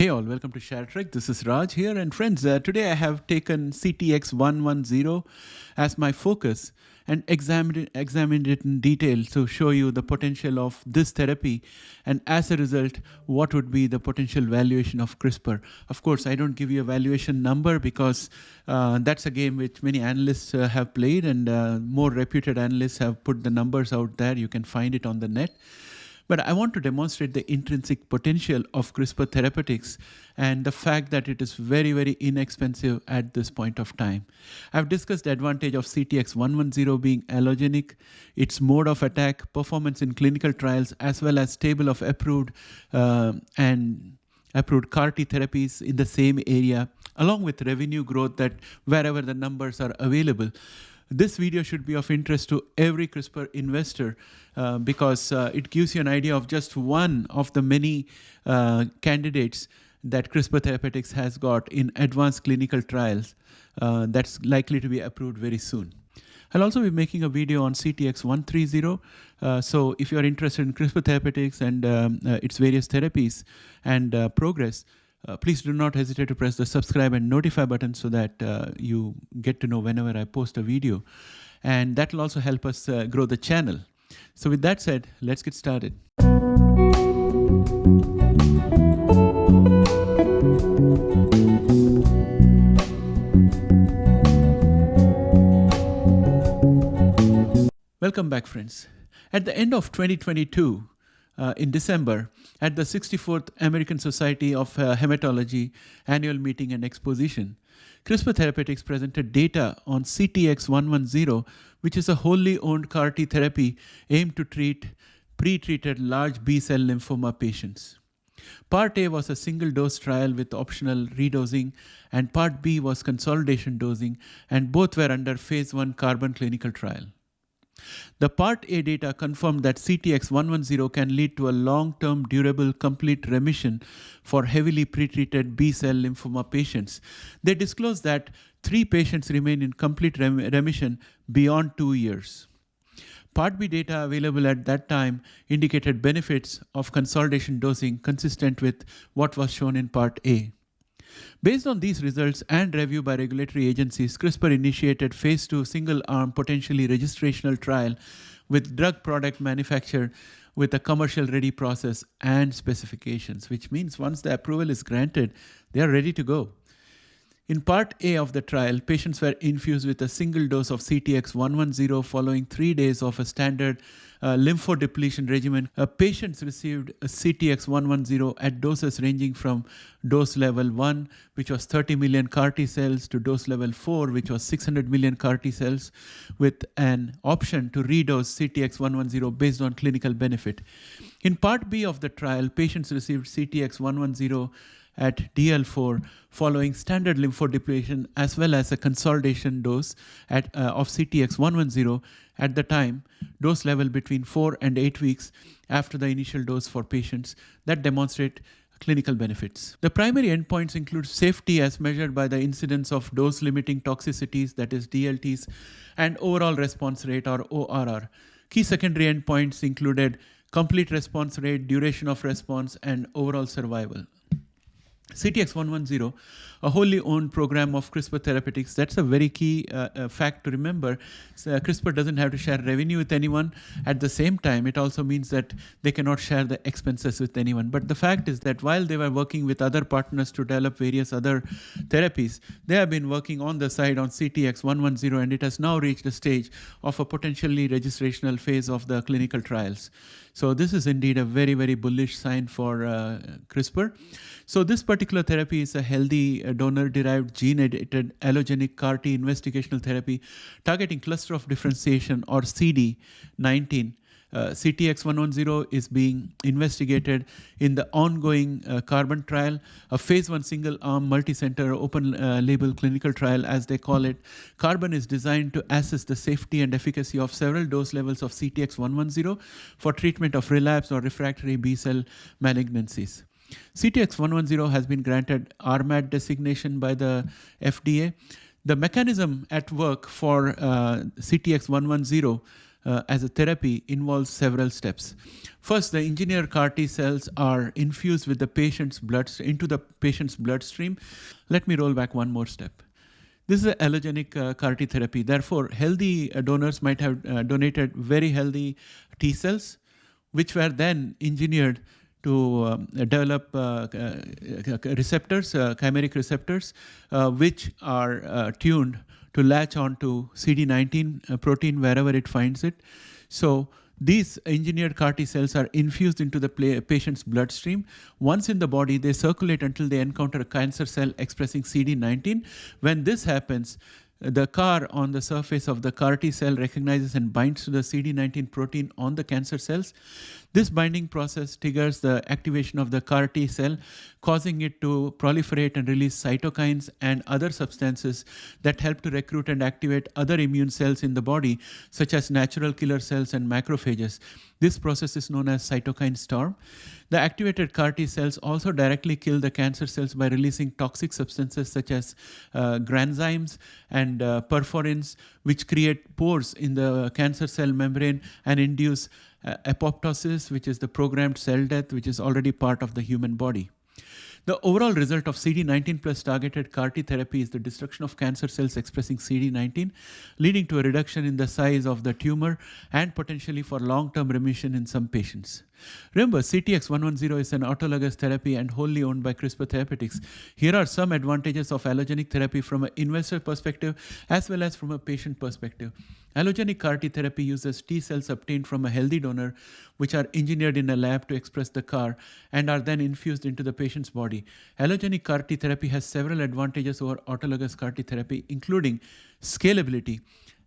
Hey all, welcome to ShareTrek. This is Raj here. And friends, uh, today I have taken CTX110 as my focus and examined, examined it in detail to show you the potential of this therapy and as a result, what would be the potential valuation of CRISPR. Of course, I don't give you a valuation number because uh, that's a game which many analysts uh, have played and uh, more reputed analysts have put the numbers out there. You can find it on the net. But I want to demonstrate the intrinsic potential of CRISPR therapeutics and the fact that it is very, very inexpensive at this point of time. I've discussed the advantage of CTX110 being allogenic, its mode of attack, performance in clinical trials, as well as table of approved uh, and approved CAR T therapies in the same area, along with revenue growth that wherever the numbers are available. This video should be of interest to every CRISPR investor uh, because uh, it gives you an idea of just one of the many uh, candidates that CRISPR Therapeutics has got in advanced clinical trials uh, that's likely to be approved very soon. I'll also be making a video on CTX130. Uh, so if you're interested in CRISPR Therapeutics and um, uh, its various therapies and progress, uh, please do not hesitate to press the subscribe and notify button so that uh, you get to know whenever I post a video. And that will also help us uh, grow the channel. So with that said, let's get started. Welcome back, friends. At the end of 2022, uh, in December at the 64th American Society of uh, Hematology annual meeting and exposition. CRISPR Therapeutics presented data on CTX110, which is a wholly owned CAR T therapy aimed to treat pre-treated large B-cell lymphoma patients. Part A was a single dose trial with optional redosing, and Part B was consolidation dosing, and both were under phase 1 carbon clinical trial. The Part A data confirmed that CTX110 can lead to a long-term durable complete remission for heavily pretreated B-cell lymphoma patients. They disclosed that three patients remain in complete rem remission beyond two years. Part B data available at that time indicated benefits of consolidation dosing consistent with what was shown in Part A. Based on these results and review by regulatory agencies, CRISPR initiated phase 2 single-arm potentially registrational trial with drug product manufactured with a commercial ready process and specifications, which means once the approval is granted, they are ready to go. In part A of the trial, patients were infused with a single dose of CTX110 following three days of a standard lymphodepletion regimen. Uh, patients received CTX110 at doses ranging from dose level 1, which was 30 million CAR T cells, to dose level 4, which was 600 million CAR T cells, with an option to redose CTX110 based on clinical benefit. In part B of the trial, patients received CTX110 at DL4 following standard lymphodepletion as well as a consolidation dose at, uh, of CTX110 at the time, dose level between 4 and 8 weeks after the initial dose for patients that demonstrate clinical benefits. The primary endpoints include safety as measured by the incidence of dose limiting toxicities, that is DLTs, and overall response rate or ORR. Key secondary endpoints included complete response rate, duration of response, and overall survival. CTX110, a wholly owned program of CRISPR Therapeutics. That's a very key uh, uh, fact to remember. So, uh, CRISPR doesn't have to share revenue with anyone. At the same time, it also means that they cannot share the expenses with anyone. But the fact is that while they were working with other partners to develop various other therapies, they have been working on the side on CTX110, and it has now reached a stage of a potentially registrational phase of the clinical trials. So this is indeed a very, very bullish sign for uh, CRISPR. So this particular therapy is a healthy uh, donor-derived gene-edited allogenic CAR-T investigational therapy targeting cluster of differentiation or CD19 uh, CTX110 is being investigated in the ongoing uh, carbon trial, a phase one single arm multi-center open uh, label clinical trial as they call it. Carbon is designed to assess the safety and efficacy of several dose levels of CTX110 for treatment of relapsed or refractory B-cell malignancies. CTX110 has been granted RMAT designation by the FDA. The mechanism at work for uh, CTX110 uh, as a therapy involves several steps. First, the engineered CAR T cells are infused with the patient's blood into the patient's bloodstream. Let me roll back one more step. This is an allogenic uh, CAR T therapy. Therefore, healthy uh, donors might have uh, donated very healthy T cells, which were then engineered to um, develop uh, uh, receptors, uh, chimeric receptors, which are tuned to latch onto CD19 protein wherever it finds it. So these engineered CAR T cells are infused into the patient's bloodstream. Once in the body, they circulate until they encounter a cancer cell expressing CD19. When this happens, the CAR on the surface of the CAR T cell recognizes and binds to the CD19 protein on the cancer cells. This binding process triggers the activation of the CAR T cell, causing it to proliferate and release cytokines and other substances that help to recruit and activate other immune cells in the body, such as natural killer cells and macrophages. This process is known as cytokine storm. The activated CAR T cells also directly kill the cancer cells by releasing toxic substances such as uh, granzymes and uh, perforins, which create pores in the cancer cell membrane and induce uh, apoptosis, which is the programmed cell death, which is already part of the human body. The overall result of CD19 plus targeted CAR T therapy is the destruction of cancer cells expressing CD19, leading to a reduction in the size of the tumor and potentially for long-term remission in some patients. Remember, CTX110 is an autologous therapy and wholly owned by CRISPR Therapeutics. Here are some advantages of allogenic therapy from an investor perspective as well as from a patient perspective. Allogenic CAR T therapy uses T cells obtained from a healthy donor, which are engineered in a lab to express the CAR and are then infused into the patient's body. Allogenic CAR T therapy has several advantages over autologous CAR T therapy, including scalability.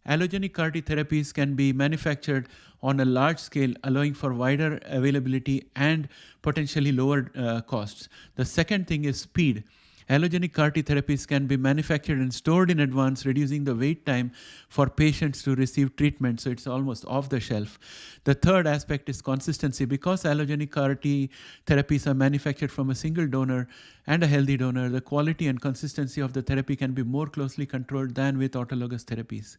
Allogenic CAR T therapies can be manufactured on a large scale, allowing for wider availability and potentially lower uh, costs. The second thing is speed. Allogenic CAR T therapies can be manufactured and stored in advance, reducing the wait time for patients to receive treatment, so it's almost off the shelf. The third aspect is consistency. Because allogenic CAR T therapies are manufactured from a single donor and a healthy donor, the quality and consistency of the therapy can be more closely controlled than with autologous therapies.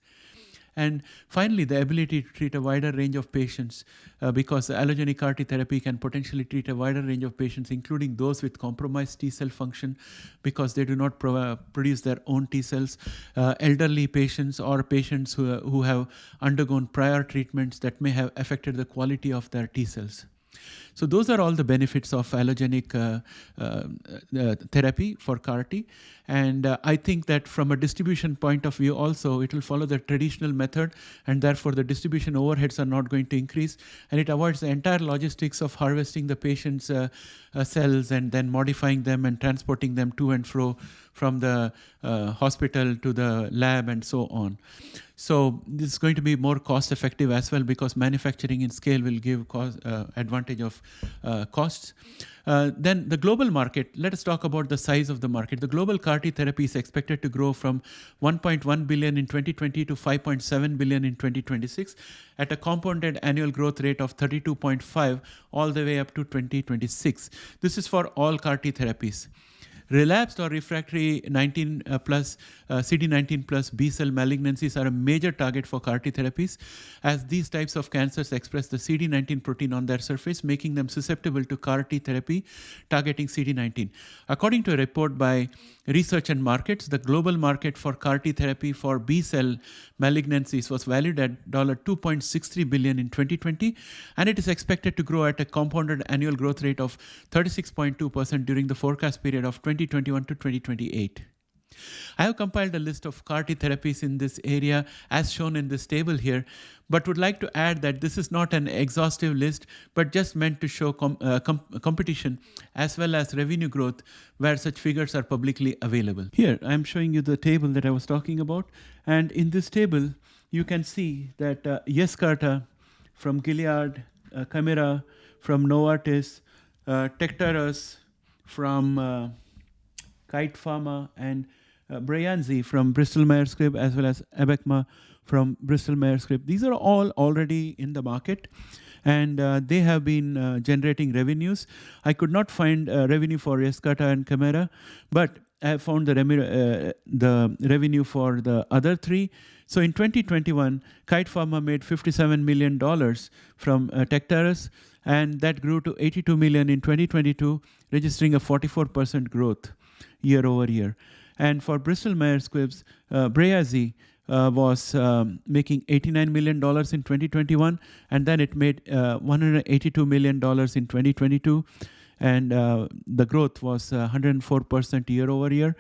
And finally, the ability to treat a wider range of patients uh, because allogenic CAR T therapy can potentially treat a wider range of patients, including those with compromised T cell function because they do not pro produce their own T cells, uh, elderly patients or patients who, who have undergone prior treatments that may have affected the quality of their T cells. So those are all the benefits of allogenic uh, uh, uh therapy for CAR T. And I think that from a distribution point of view also, it will follow the traditional method and therefore the distribution overheads are not going to increase. And it avoids the entire logistics of harvesting the patient's cells and then modifying them and transporting them to and fro from the uh, hospital to the lab and so on. So this is going to be more cost effective as well because manufacturing in scale will give cost, uh, advantage of uh, costs. Uh, then the global market, let us talk about the size of the market. The global CAR T therapy is expected to grow from 1.1 billion in 2020 to 5.7 billion in 2026 at a compounded annual growth rate of 32.5 all the way up to 2026. This is for all CAR T therapies. Relapsed or refractory 19 uh, plus uh, CD19 plus B cell malignancies are a major target for CAR T therapies, as these types of cancers express the CD19 protein on their surface, making them susceptible to CAR T therapy targeting CD19. According to a report by Research and Markets, the global market for CAR T therapy for B cell malignancies was valued at 2.63 billion in 2020, and it is expected to grow at a compounded annual growth rate of 36.2% during the forecast period of 2021 to 2028. I have compiled a list of CAR T therapies in this area as shown in this table here, but would like to add that this is not an exhaustive list, but just meant to show com uh, com competition as well as revenue growth where such figures are publicly available. Here, I'm showing you the table that I was talking about. And in this table, you can see that uh, Yescarta from Gilead, uh, Kymriah from Novartis, uh, from uh, Kite Pharma, and uh, Breyanzi from Bristol Myers Squibb, as well as Abecma from Bristol Myers Squibb. These are all already in the market and uh, they have been uh, generating revenues. I could not find uh, revenue for Yescarta and Kymriah, but I found the, uh, the revenue for the other three. So in 2021, Kite Pharma made $57 million from uh, Tecartus, and that grew to 82 million in 2022, registering a 44% growth year over year. And for Bristol Myers Squibb's uh, Breyanzi, uh, was um, making $89 million in 2021, and then it made uh, $182 million in 2022, and uh, the growth was 104% uh, year over year.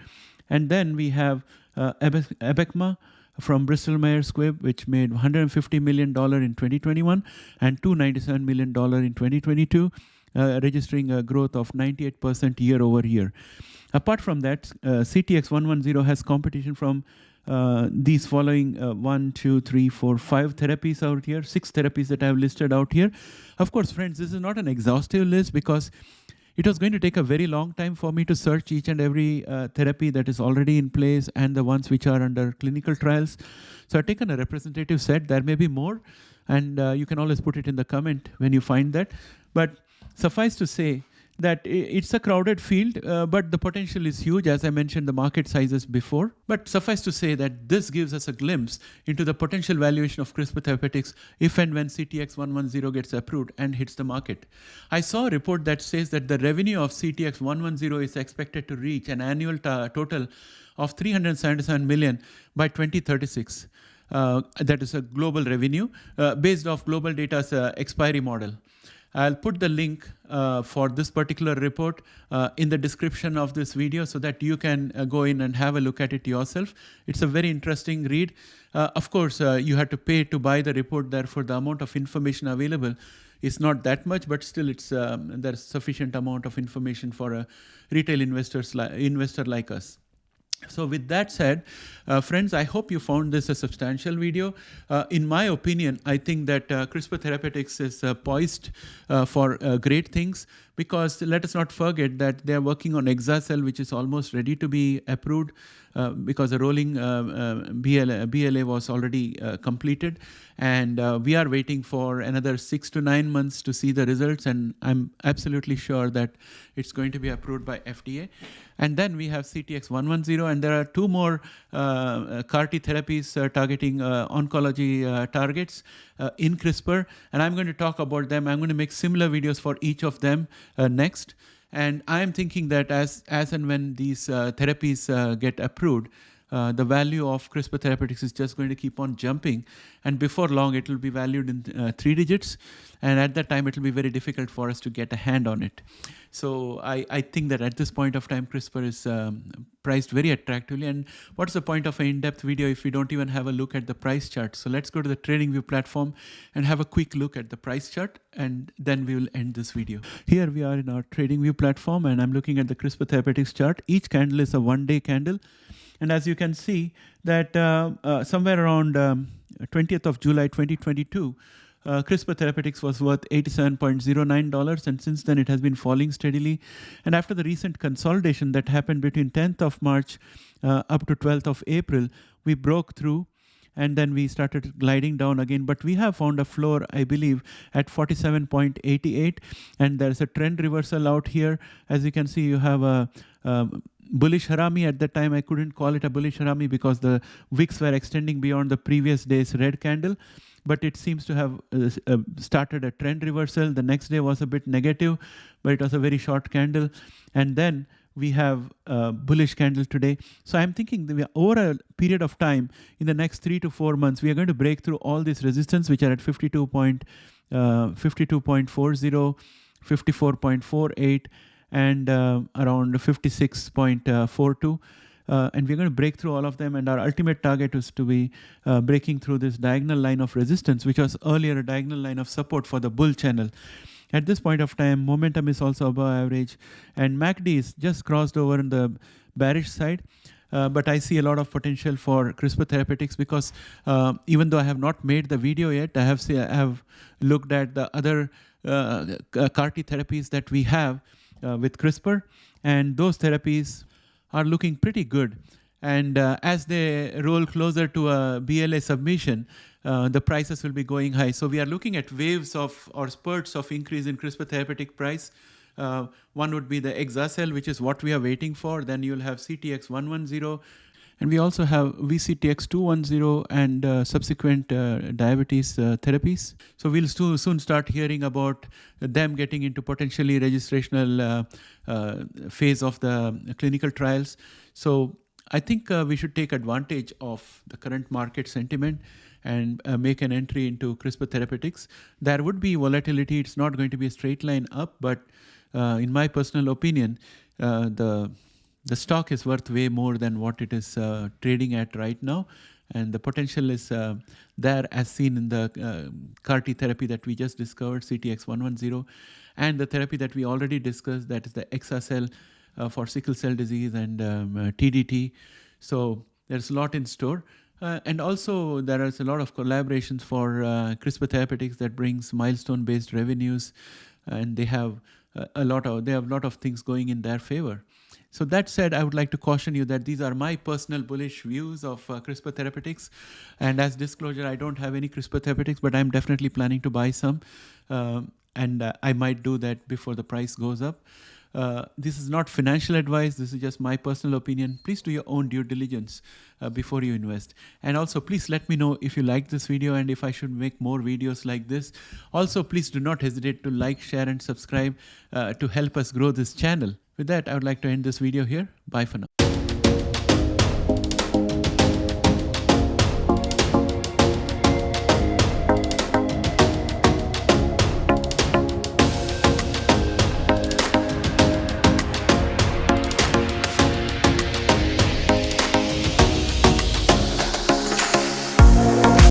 And then we have uh, Abecma from Bristol Myers Squibb, which made $150 million in 2021 and $297 million in 2022, uh, registering a growth of 98% year over year. Apart from that, CTX110 has competition from uh, these following uh, one, two, three, four, five therapies out here, six therapies that I've listed out here. Of course, friends, this is not an exhaustive list because it was going to take a very long time for me to search each and every uh, therapy that is already in place and the ones which are under clinical trials. So I've taken a representative set. There may be more, and uh, you can always put it in the comment when you find that. But suffice to say, that it's a crowded field, uh, but the potential is huge. As I mentioned, the market sizes before. But suffice to say that this gives us a glimpse into the potential valuation of CRISPR Therapeutics if and when CTX110 gets approved and hits the market. I saw a report that says that the revenue of CTX110 is expected to reach an annual total of 377 million by 2036. Uh, that is a global revenue uh, based off GlobalData's uh, expiry model. I'll put the link uh, for this particular report uh, in the description of this video so that you can uh, go in and have a look at it yourself. It's a very interesting read. Uh, of course, uh, you have to pay to buy the report, therefore the amount of information available is not that much, but still it's um, there's sufficient amount of information for a retail investors li investor like us. So with that said, uh, friends, I hope you found this a substantial video. Uh, in my opinion, I think that uh, CRISPR Therapeutics is uh, poised uh, for uh, great things because let us not forget that they are working on Exa-cel, which is almost ready to be approved because the rolling BLA, BLA, was already completed. And we are waiting for another six to nine months to see the results. And I'm absolutely sure that it's going to be approved by FDA. And then we have CTX110, and there are two more uh, uh CAR T therapies uh, targeting uh, oncology uh, targets uh, in CRISPR. And I'm going to talk about them. I'm going to make similar videos for each of them next. And I'm thinking that as, as and when these therapies get approved, uh, the value of CRISPR therapeutics is just going to keep on jumping. And before long, it will be valued in uh, three digits. And at that time, it will be very difficult for us to get a hand on it. So I, I think that at this point of time, CRISPR is um, priced very attractively. And what's the point of an in-depth video if we don't even have a look at the price chart? So let's go to the TradingView platform and have a quick look at the price chart. And then we will end this video. Here we are in our TradingView platform, and I'm looking at the CRISPR Therapeutics chart. Each candle is a one-day candle. And as you can see that uh, uh, somewhere around um, 20th of July 2022, uh, CRISPR Therapeutics was worth $87.09, and since then it has been falling steadily. And after the recent consolidation that happened between 10th of March uh, up to 12th of April, we broke through and then we started gliding down again. But we have found a floor, I believe, at 47.88, and there's a trend reversal out here. As you can see, you have a, a bullish harami at that time i couldn't call it a bullish harami because the wicks were extending beyond the previous day's red candle. But it seems to have uh, uh, started a trend reversal. The next day was a bit negative but it was a very short candle. And then we have a bullish candle today. So i'm thinking that over a period of time in the next 3 to 4 months we are going to break through all these resistance which are at 52 point, uh, 52.40 54.48 and uh, around 56.42. Uh, and we're going to break through all of them. And our ultimate target is to be uh, breaking through this diagonal line of resistance, which was earlier a diagonal line of support for the bull channel. At this point of time, momentum is also above average, and MACD is just crossed over in the bearish side. Uh, but I see a lot of potential for CRISPR therapeutics because uh, even though I have not made the video yet, I have, see, I have looked at the other uh, CAR T therapies that we have, uh, with CRISPR, and those therapies are looking pretty good. And uh, as they roll closer to a BLA submission, uh, the prices will be going high. So we are looking at waves of or spurts of increase in CRISPR therapeutic price Uh, one would be the Exacel, which is what we are waiting for. Then you'll have CTX110. And we also have VCTX210 and uh, subsequent uh, diabetes uh, therapies. So we'll soon start hearing about them getting into potentially registrational uh, uh, phase of the clinical trials. So I think uh, we should take advantage of the current market sentiment and make an entry into CRISPR therapeutics. There would be volatility. It's not going to be a straight line up, but in my personal opinion, the the stock is worth way more than what it is uh, trading at right now. And the potential is uh, there as seen in the uh, CAR T therapy that we just discovered, CTX110, and the therapy that we already discussed, that is the Exacel uh, for sickle cell disease and um, uh, TDT. So there's a lot in store. Uh, and also there is a lot of collaborations for uh, CRISPR therapeutics that brings milestone-based revenues, and they have uh, a lot of they have a lot of things going in their favor. So that said, I would like to caution you that these are my personal bullish views of uh, CRISPR therapeutics. And as disclosure, I don't have any CRISPR therapeutics, but I'm definitely planning to buy some. Um, and uh, I might do that before the price goes up. Uh, this is not financial advice. This is just my personal opinion. Please do your own due diligence uh, before you invest. And also, please let me know if you like this video and if I should make more videos like this. Also, please do not hesitate to like, share, and subscribe uh, to help us grow this channel. With that, I would like to end this video here. Bye for now.